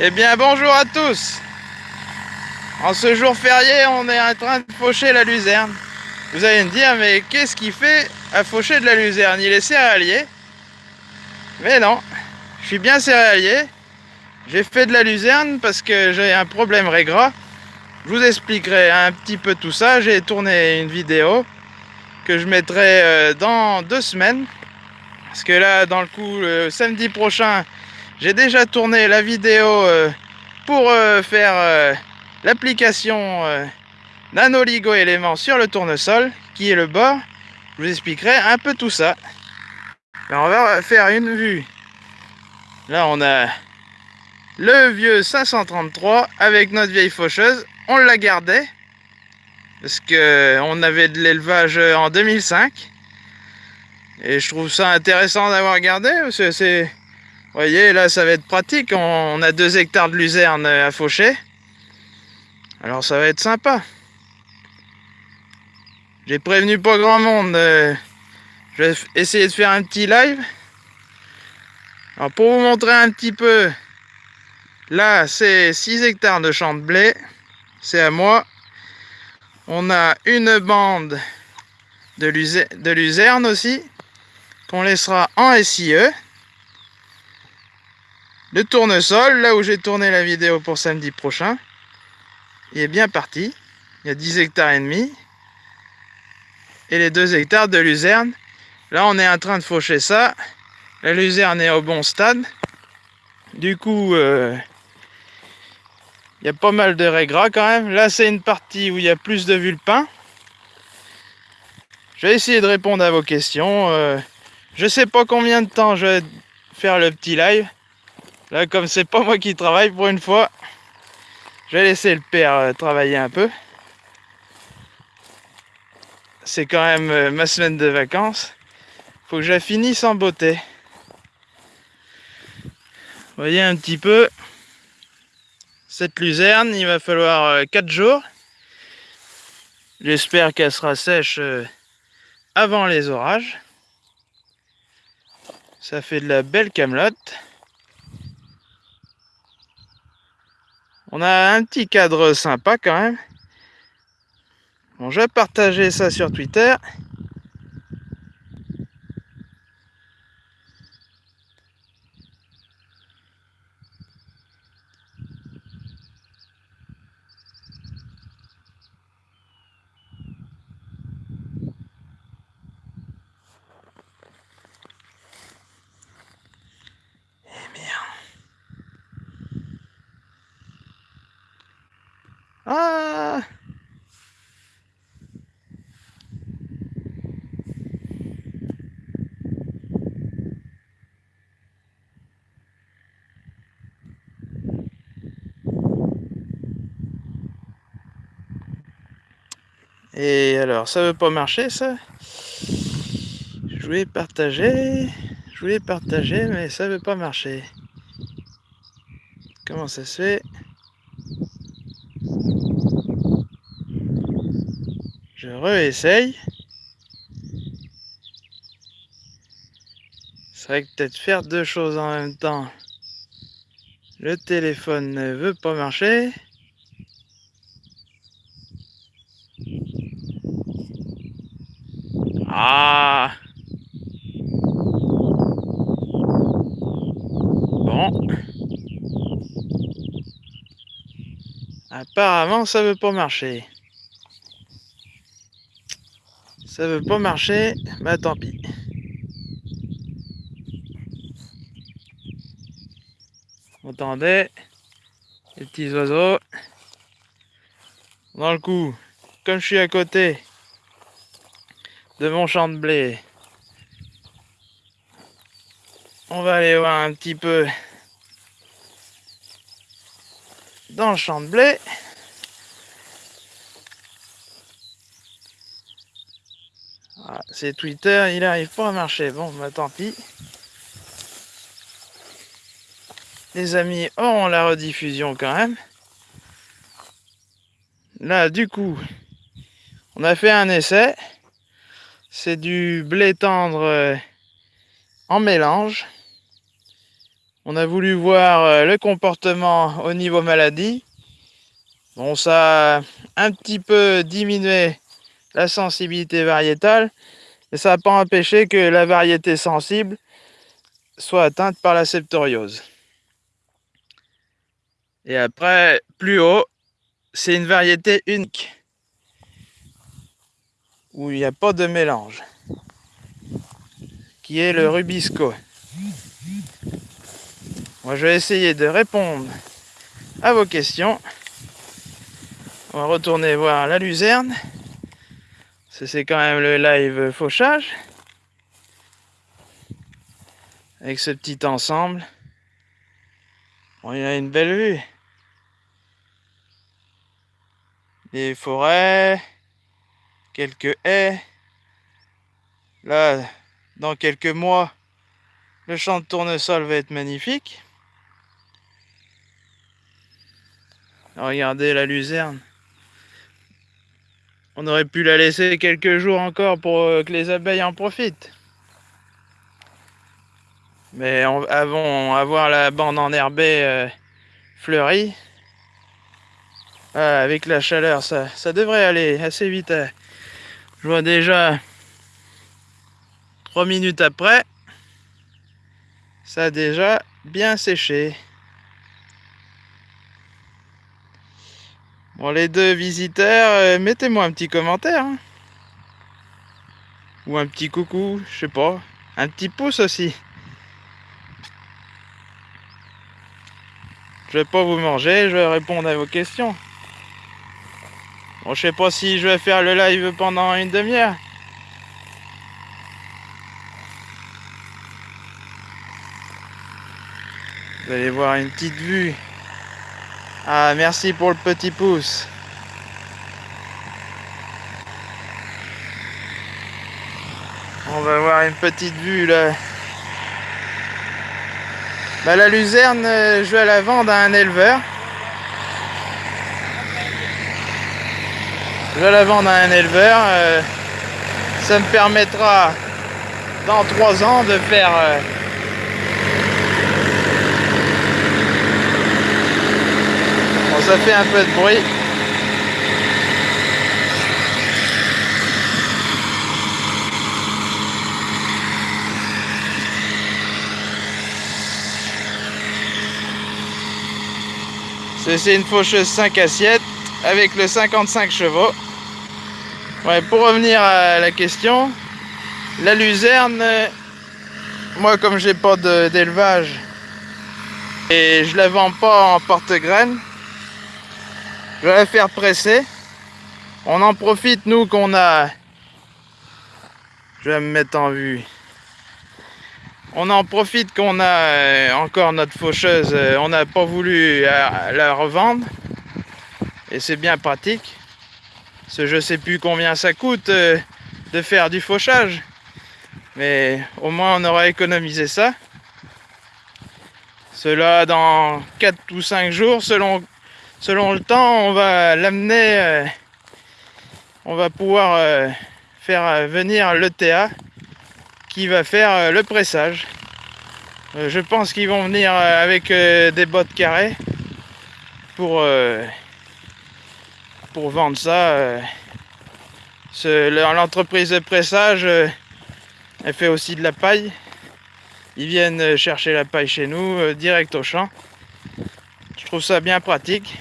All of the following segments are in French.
Eh bien bonjour à tous En ce jour férié, on est en train de faucher la luzerne. Vous allez me dire, mais qu'est-ce qu'il fait à faucher de la luzerne? Il est céréalier? Mais non, je suis bien céréalier. J'ai fait de la luzerne parce que j'ai un problème régras. Je vous expliquerai un petit peu tout ça. J'ai tourné une vidéo que je mettrai euh, dans deux semaines. Parce que là, dans le coup, le samedi prochain, j'ai déjà tourné la vidéo euh, pour euh, faire euh, l'application nanoligo élément sur le tournesol qui est le bord. Je vous expliquerai un peu tout ça. on va faire une vue. Là on a le vieux 533 avec notre vieille faucheuse. On la gardait parce que on avait de l'élevage en 2005 et je trouve ça intéressant d'avoir gardé. C'est voyez, là, ça va être pratique. On a deux hectares de luzerne à faucher. Alors, ça va être sympa. J'ai prévenu pas grand monde. Euh, je vais essayer de faire un petit live. Alors, pour vous montrer un petit peu, là, c'est 6 hectares de champ de blé. C'est à moi. On a une bande de luzerne aussi, qu'on laissera en SIE. Le tournesol, là où j'ai tourné la vidéo pour samedi prochain, il est bien parti. Il y a 10 hectares et demi. Et les 2 hectares de luzerne. Là, on est en train de faucher ça. La luzerne est au bon stade. Du coup, euh, il y a pas mal de régras quand même. Là, c'est une partie où il y a plus de vulpins. Je vais essayer de répondre à vos questions. Euh, je sais pas combien de temps je vais faire le petit live. Là, comme c'est pas moi qui travaille pour une fois, je vais laisser le père euh, travailler un peu. C'est quand même euh, ma semaine de vacances. Faut que je la finisse en beauté. Voyez un petit peu cette luzerne, il va falloir 4 euh, jours. J'espère qu'elle sera sèche avant les orages. Ça fait de la belle camelote. On a un petit cadre sympa quand même. Bon, je vais partager ça sur Twitter. Et alors, ça veut pas marcher ça? Je voulais partager, je voulais partager, mais ça veut pas marcher. Comment ça se fait? Je réessaye. C'est vrai que peut-être faire deux choses en même temps. Le téléphone ne veut pas marcher. Ah Apparemment, ça veut pas marcher. Ça veut pas marcher, bah tant pis. On entendait les petits oiseaux. Dans le coup, comme je suis à côté de mon champ de blé, on va aller voir un petit peu dans le champ de blé. Ah, c'est Twitter, il arrive pas à marcher. Bon, bah tant pis. Les amis auront la rediffusion quand même. Là, du coup, on a fait un essai. C'est du blé tendre euh, en mélange. On a voulu voir euh, le comportement au niveau maladie. Bon, ça a un petit peu diminué la sensibilité variétale, mais ça n'a pas empêché que la variété sensible soit atteinte par la septoriose. Et après, plus haut, c'est une variété unique, où il n'y a pas de mélange, qui est le Rubisco. Moi, je vais essayer de répondre à vos questions. On va retourner voir la luzerne. C'est quand même le live fauchage. Avec ce petit ensemble. Bon, il y a une belle vue. Des forêts, quelques haies. Là, dans quelques mois, le champ de tournesol va être magnifique. Regardez la luzerne. On aurait pu la laisser quelques jours encore pour euh, que les abeilles en profitent. Mais avant avoir la bande enherbée euh, fleurie, ah, avec la chaleur, ça, devrait aller assez vite. Hein. Je vois déjà trois minutes après, ça a déjà bien séché. Bon, les deux visiteurs, euh, mettez-moi un petit commentaire. Hein. Ou un petit coucou, je sais pas. Un petit pouce aussi. Je vais pas vous manger, je vais répondre à vos questions. Bon, je sais pas si je vais faire le live pendant une demi-heure. Vous allez voir une petite vue ah, merci pour le petit pouce. On va voir une petite vue là. Bah, la luzerne, euh, je vais la vendre à un éleveur. Je vais la vendre à un éleveur. Euh, ça me permettra dans trois ans de faire euh, ça fait un peu de bruit. C'est une faucheuse 5 assiettes avec le 55 chevaux. Ouais, pour revenir à la question, la luzerne, moi comme j'ai pas d'élevage et je la vends pas en porte-graines, je vais faire presser. On en profite, nous, qu'on a... Je vais me mettre en vue. On en profite qu'on a euh, encore notre faucheuse. Euh, on n'a pas voulu euh, la revendre. Et c'est bien pratique. Que je sais plus combien ça coûte de faire du fauchage. Mais au moins on aura économisé ça. Cela dans 4 ou 5 jours selon selon le temps, on va l'amener, euh, on va pouvoir euh, faire euh, venir l'ETA qui va faire le pressage. je pense qu'ils vont venir avec des bottes carrées pour, pour vendre ça. L'entreprise de pressage, elle fait aussi de la paille. Ils viennent chercher la paille chez nous, direct au champ. Trouve ça bien pratique.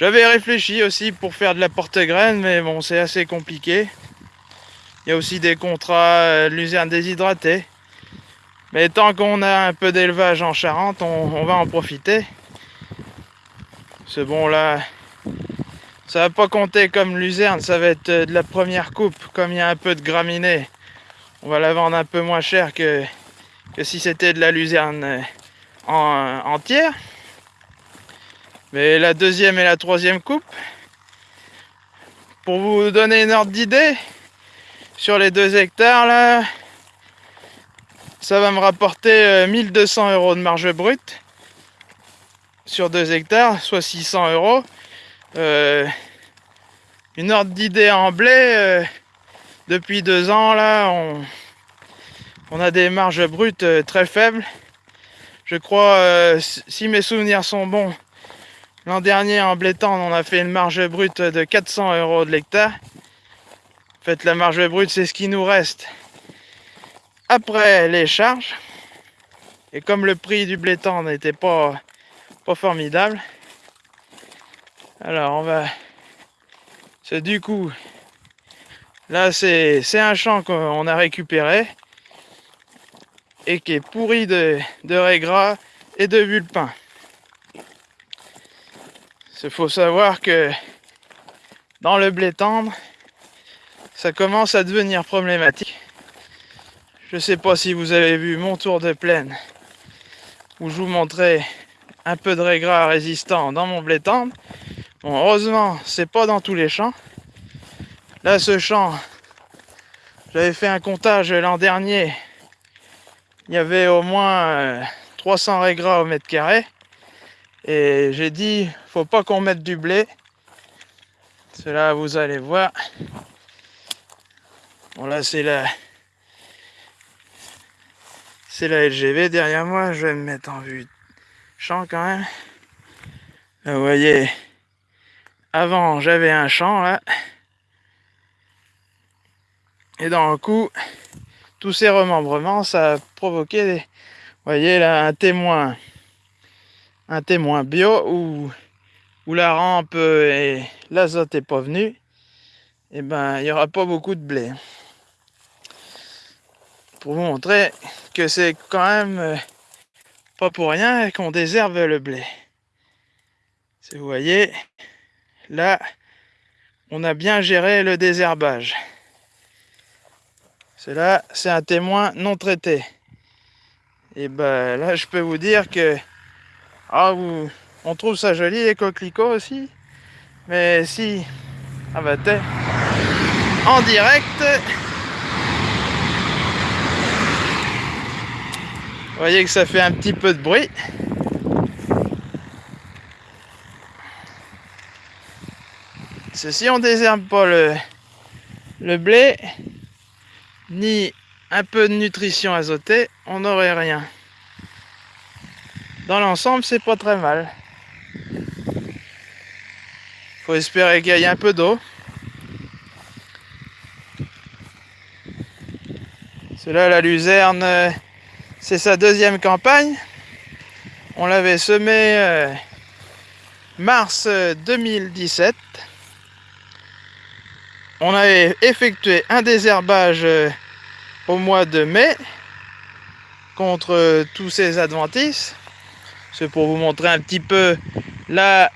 J'avais réfléchi aussi pour faire de la porte-graine, mais bon, c'est assez compliqué. Il y a aussi des contrats euh, de luzerne déshydratée. Mais tant qu'on a un peu d'élevage en Charente, on, va en profiter. C'est bon là, ça va pas compter comme luzerne, ça va être euh, de la première coupe. Comme il y a un peu de graminées, on va la vendre un peu moins cher que, que si c'était de la luzerne euh, en, entière. Mais la deuxième et la troisième coupe, pour vous donner une ordre d'idée, sur les deux hectares là, ça va me rapporter 1200 euh, euros de marge brute sur deux hectares, soit 600 euros. Euh, une ordre d'idée en blé, euh, depuis deux ans là, on, on a des marges brutes très faibles. Je crois, euh, si mes souvenirs sont bons, l'an dernier en blé on a fait une marge brute de 400 euros de l'hectare. En fait, la marge brute, c'est ce qui nous reste après les charges. Et comme le prix du blé n'était pas, pas formidable, alors on va... C'est du coup... Là, c'est un champ qu'on a récupéré et qui est pourri de, de gras et de vulpin. Il faut savoir que dans le blé tendre, ça commence à devenir problématique. Je ne sais pas si vous avez vu mon tour de plaine où je vous montrais un peu de régras résistant dans mon blé tendre. Bon, heureusement, c'est pas dans tous les champs. Là, ce champ, j'avais fait un comptage l'an dernier il y avait au moins 300 euh, régras au mètre carré. Et j'ai dit, faut pas qu'on mette du blé. Cela, vous allez voir. Bon, là, c'est la... C'est la LGV derrière moi. Je vais me mettre en vue champ quand même. vous voyez, avant, j'avais un champ, là. Et dans le coup, tous ces remembrements, ça a provoqué, voyez là, un témoin, un témoin bio où, où la rampe et l'azote n'est pas venu, et eh ben il n'y aura pas beaucoup de blé. Pour vous montrer que c'est quand même euh, pas pour rien qu'on désherbe le blé. Si vous voyez, là, on a bien géré le désherbage. Cela, c'est un témoin non traité. Et ben là, je peux vous dire que ah, on trouve ça joli les coquelicots aussi. Mais si, ah bah en direct. Vous voyez que ça fait un petit peu de bruit. Ceci, on désherbe pas le blé, ni un peu de nutrition azotée, on n'aurait rien. Dans l'ensemble, c'est pas très mal. Faut espérer qu'il y ait un peu d'eau. Cela, la luzerne, c'est sa deuxième campagne. On l'avait semé euh, mars 2017 on avait effectué un désherbage euh, au mois de mai contre euh, tous ces adventices. C'est pour vous montrer un petit peu là.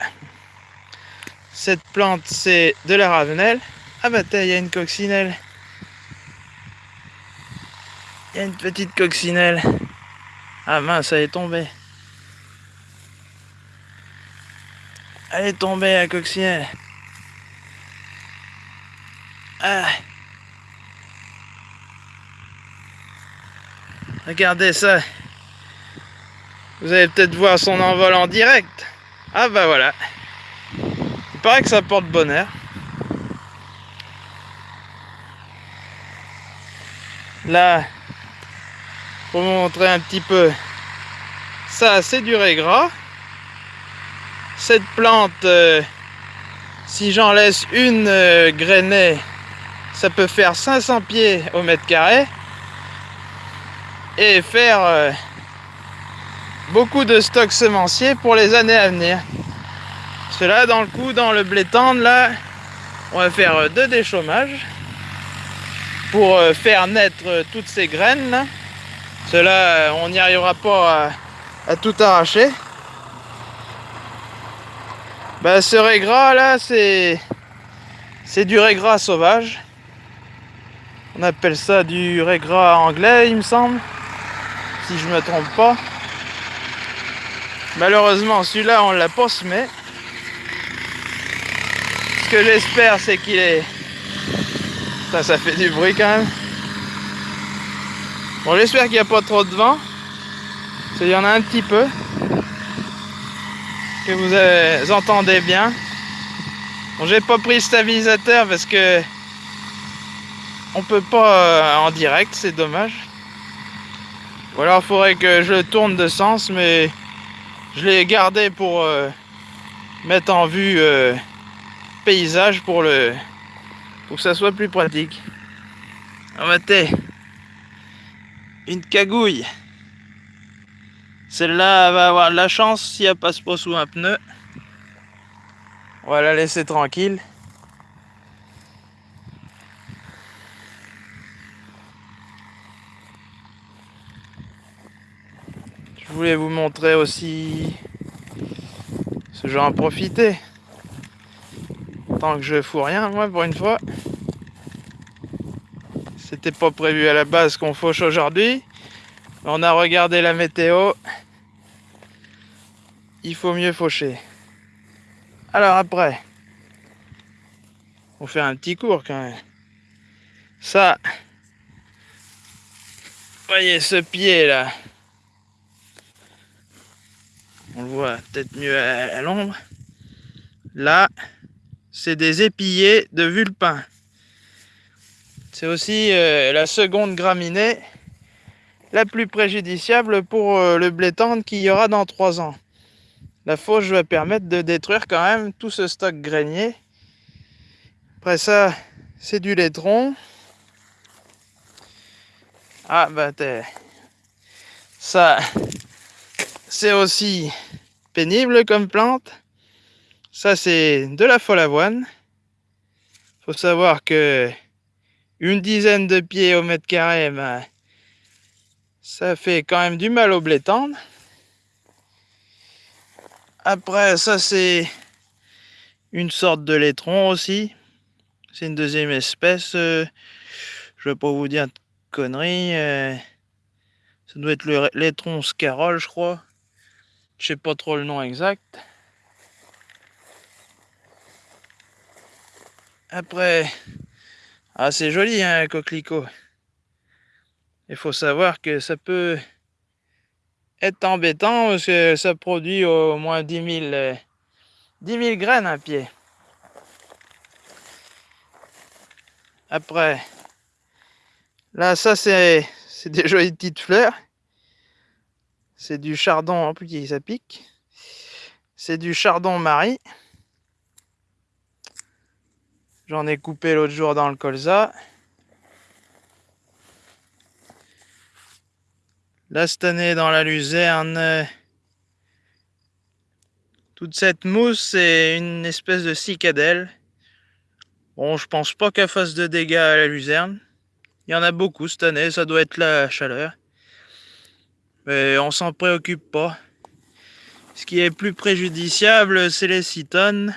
Cette plante, c'est de la ravenelle. Ah bah il y a une coccinelle. Il y a une petite coccinelle. Ah mince, elle est tombée. Elle est tombée, la coccinelle. Ah. Regardez ça. Vous allez peut-être voir son envol en direct. Ah bah voilà. Il paraît que ça porte bonheur. Là, pour vous montrer un petit peu, ça c'est du gras. Cette plante, euh, si j'en laisse une euh, grainée ça peut faire 500 pieds au mètre carré et faire euh, beaucoup de stocks semenciers pour les années à venir. Cela dans le coup, dans le blé tendre, là, on va faire euh, deux déchômages pour euh, faire naître toutes ces graines. Là. Cela, on n'y arrivera pas à, tout arracher. Bah, ce régras là, c'est c'est du régras sauvage. On appelle ça du régras anglais, il me semble. Si je me trompe pas. Malheureusement, celui-là, on l'a pas semé. Ce que j'espère, c'est qu'il est... Ça, ça fait du bruit quand même. Bon, j'espère qu'il n'y a pas trop de vent. Il y en a un petit peu. Que vous entendez bien. Bon, j'ai pas pris le stabilisateur parce que on peut pas euh, en direct, c'est dommage. Ou alors il faudrait que je le tourne de sens, mais je l'ai gardé pour euh, mettre en vue euh, paysage pour le pour que ça soit plus pratique. On va une cagouille. Celle-là va avoir de la chance si elle passe pas sous un pneu. On va la laisser tranquille. Voulais vous montrer aussi ce genre en profiter. Tant que je fous rien, moi, pour une fois. C'était pas prévu à la base qu'on fauche aujourd'hui. On a regardé la météo. Il faut mieux faucher. Alors après, on fait un petit cours quand même. Ça, voyez ce pied là. On le voit peut-être mieux à, l'ombre. Là, c'est des épillés de vulpin. C'est aussi euh, la seconde graminée la plus préjudiciable pour euh, le blé tendre qu'il y aura dans 3 ans. La fauche va permettre de détruire quand même tout ce stock grainé. Après ça, c'est du laitron. Ah bah ça, c'est aussi pénible comme plante. Ça c'est de la folle avoine. Faut savoir que une dizaine de pieds au mètre carré, bah, ça fait quand même du mal au blé tendre. Après, ça c'est une sorte de laitron aussi. C'est une deuxième espèce. Euh, je vais pas vous dire de conneries. Euh, ça doit être le laitron scarole, je crois. Je sais pas trop le nom exact. Après, ah c'est joli un hein, coquelicot. Il faut savoir que ça peut est embêtant parce que ça produit au moins 10 000, 10 graines à pied. Après, là, ça, c'est des jolies petites fleurs. C'est du chardon, en plus, ça pique. C'est du chardon marie. J'en ai coupé l'autre jour dans le colza. Là, cette année, dans la luzerne, euh, toute cette mousse, c'est une espèce de cicadelle. Bon, je pense pas qu'elle fasse de dégâts à la luzerne. Il y en a beaucoup cette année, ça doit être la chaleur. Mais on s'en préoccupe pas. Ce qui est plus préjudiciable, c'est les citones.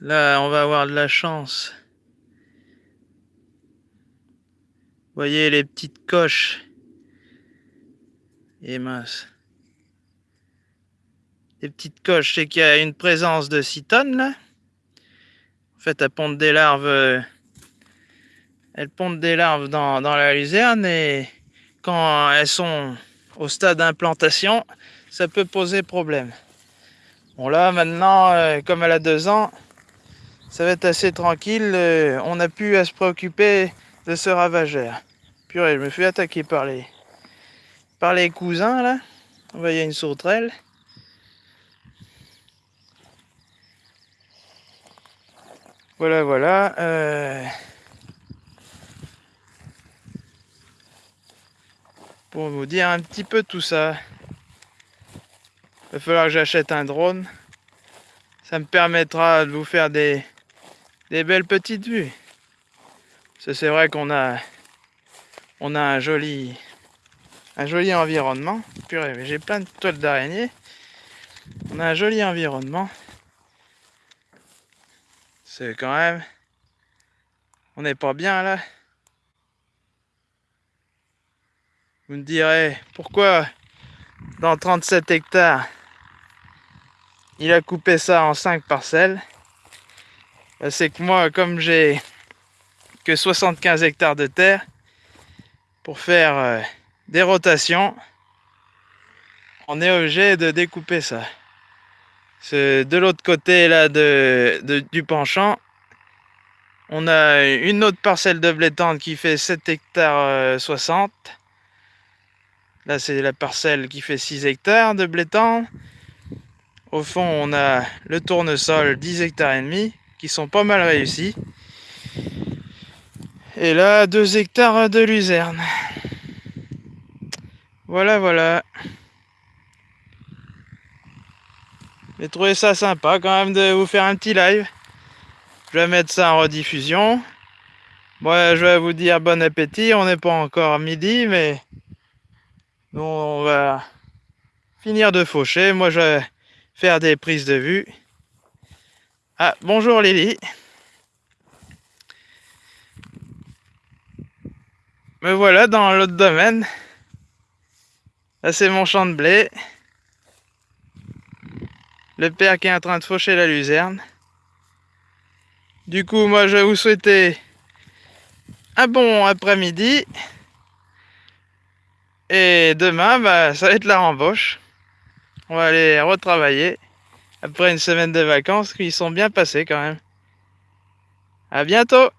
Là, on va avoir de la chance. voyez les petites coches et mince. Les petites coches, c'est qu'il y a une présence de citones là. En fait, elles pondent des larves. Euh, elles pondent des larves dans, la luzerne et quand elles sont au stade d'implantation, ça peut poser problème. Bon là maintenant, euh, comme elle a deux ans, ça va être assez tranquille. Euh, on n'a plus à se préoccuper de ce ravageur. Purée, je me suis attaqué par les, par les cousins là. On va y a une sauterelle. Voilà, voilà. Euh, pour vous dire un petit peu tout ça. Il va falloir que j'achète un drone. Ça me permettra de vous faire des, belles petites vues. C'est vrai qu'on a, on a un joli, un joli environnement. Purée, j'ai plein de toiles d'araignée. On a un joli environnement. C'est quand même... On n'est pas bien là. Vous me direz, pourquoi dans 37 hectares, il a coupé ça en 5 parcelles? Ben, C'est que moi, comme j'ai que 75 hectares de terre, pour faire euh, des rotations, on est obligé de découper ça. De l'autre côté là de, du penchant, on a une autre parcelle de blé tendre qui fait 7 hectares 60. Là, c'est la parcelle qui fait 6 hectares de blé tendre. Au fond, on a le tournesol 10 hectares et demi qui sont pas mal réussis. Et là, 2 hectares de luzerne. Voilà, voilà. J'ai trouvé ça sympa quand même de vous faire un petit live. Je vais mettre ça en rediffusion. Bon, je vais vous dire bon appétit. On n'est pas encore midi, mais nous, on va finir de faucher. Moi, je vais faire des prises de vue. Ah, bonjour Lily. Me voilà dans l'autre domaine. Là, c'est mon champ de blé. Le père qui est en train de faucher la luzerne. Du coup, moi, je vais vous souhaiter un bon après-midi. Et demain, bah, ça va être la rembauche. On va aller retravailler après une semaine de vacances qui sont bien passées quand même. À bientôt